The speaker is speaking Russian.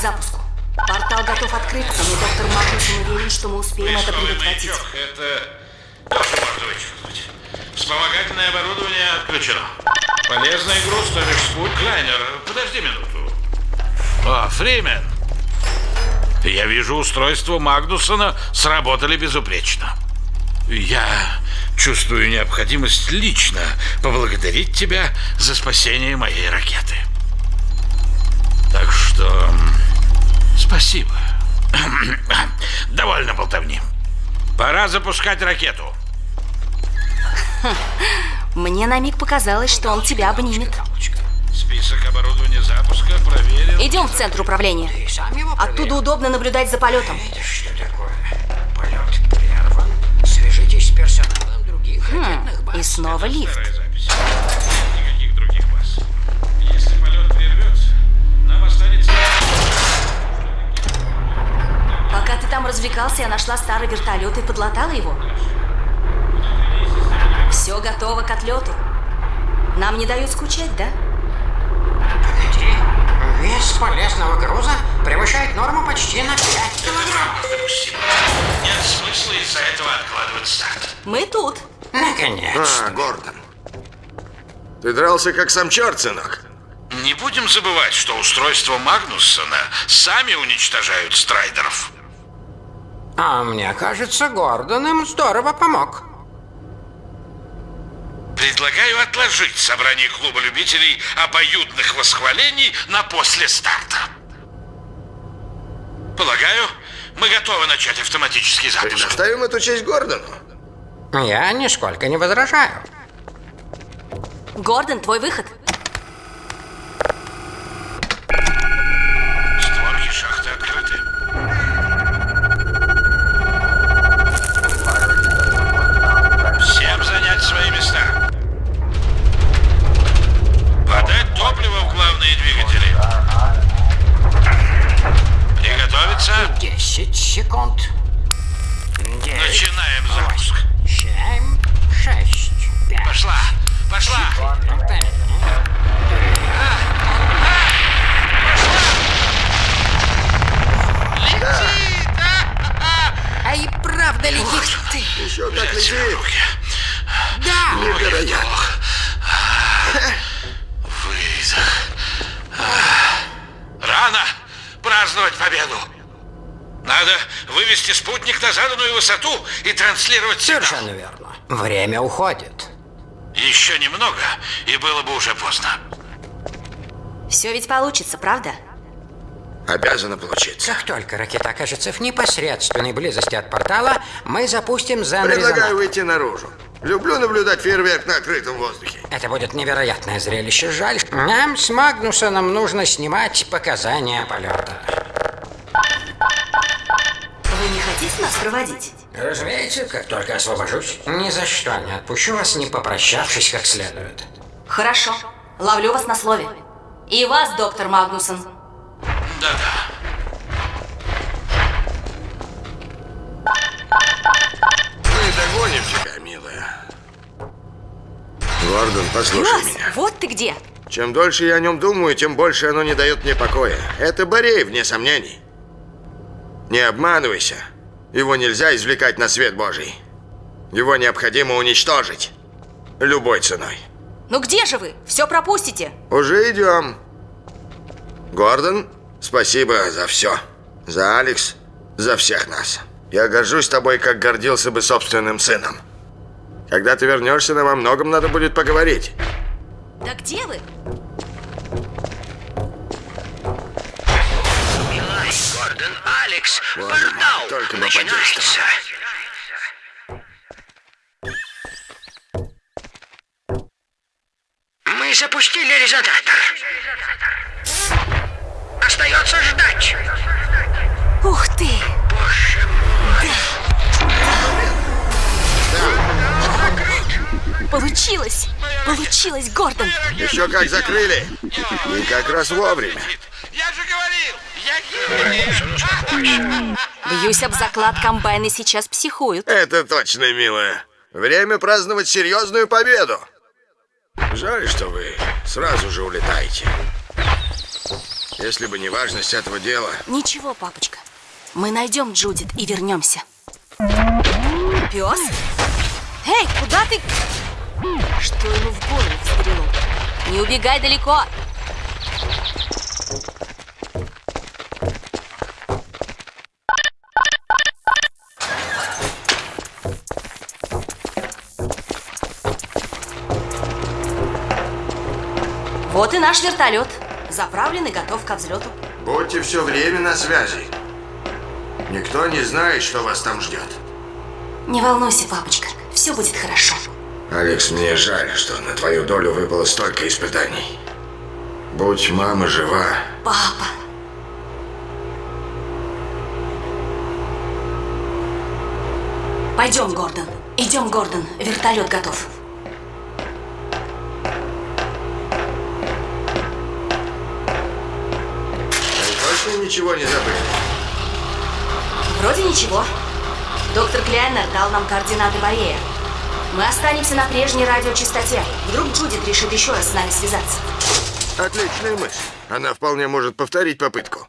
запуску. Портал готов открыться, но доктор Магнусон уверен, что мы успеем это Поисковый предотвратить. маячок. Это можно вычеркнуть. Вспомогательное оборудование отключено. Полезный груз, то бишь спут Клайнер. Подожди минуту. О, Фримен. Я вижу, устройства Магнусона сработали безупречно. Я чувствую необходимость лично поблагодарить тебя за спасение моей ракеты. Так что... Спасибо. Довольно болтовни. Пора запускать ракету. Мне на миг показалось, что он тебя обнимет. Список оборудования запуска проверен. Идем в центр управления. Оттуда удобно наблюдать за полетом. Это что такое? Полет прерван. Свяжитесь с персоналом других ракетных баз. И снова лифт. Развлекался, я нашла старый вертолет и подлатала его. Все готово к отлету. Нам не дают скучать, да? Погоди. Вес полезного груза превышает норму почти на 5 килограмм. Нет смысла из-за этого откладывать старт. Мы тут. Наконец. А, Гордон. Ты дрался как сам черт, сынок. Не будем забывать, что устройства Магнуссона сами уничтожают страйдеров. А мне кажется, Гордон им здорово помог. Предлагаю отложить собрание клуба любителей обоюдных восхвалений на после старта. Полагаю, мы готовы начать автоматический запуск. Предоставим эту честь Гордону. Я нисколько не возражаю. Гордон, твой выход. Праздновать победу. Надо вывести спутник на заданную высоту и транслировать сигнал. Совершенно верно. Время уходит. Еще немного, и было бы уже поздно. Все ведь получится, правда? Обязано получиться. Как только ракета окажется в непосредственной близости от портала, мы запустим Предлагаю зону выйти наружу. Люблю наблюдать фейерверк на открытом воздухе. Это будет невероятное зрелище. Жаль, нам с Магнусоном нужно снимать показания полета. Вы не хотите нас проводить? Разумеется, как только освобожусь, ни за что не отпущу вас, не попрощавшись как следует. Хорошо. Ловлю вас на слове. И вас, доктор Магнусон. Да-да. Гордон, послушай Класс! меня. Вот ты где. Чем дольше я о нем думаю, тем больше оно не дает мне покоя. Это Борей, вне сомнений. Не обманывайся. Его нельзя извлекать на свет Божий. Его необходимо уничтожить. Любой ценой. Ну где же вы? Все пропустите. Уже идем. Гордон, спасибо за все. За Алекс, за всех нас. Я горжусь тобой, как гордился бы собственным сыном. Когда ты вернешься, нам о многом надо будет поговорить. Да где вы? Илай, Гордон, Алекс, Боже мой, только подействовало. Мы запустили резонатор. Остается ждать. Ух ты! Получилось! Получилось, Гордон! Еще как закрыли. И как раз вовремя. Я же говорил, я Бьюсь об заклад, комбайны сейчас психуют. Это точно, милая. Время праздновать серьезную победу. Жаль, что вы сразу же улетаете. Если бы не важность этого дела. Ничего, папочка. Мы найдем Джудит и вернемся. Пес? Эй, куда ты? Что ему в голову взбрело? Не убегай далеко. Вот и наш вертолет. Заправлен и готов ко взлету. Будьте все время на связи. Никто не знает, что вас там ждет. Не волнуйся, папочка. Все будет хорошо. Алекс, мне жаль, что на твою долю выпало столько испытаний. Будь мама жива, Папа. Пойдем, Гордон. Идем, Гордон. Вертолет готов. вы точно ничего не забыли? Вроде ничего. Доктор Кляйнер дал нам координаты Борея. Мы останемся на прежней радиочастоте. Вдруг Джудит решит еще раз с нами связаться. Отличная мысль. Она вполне может повторить попытку.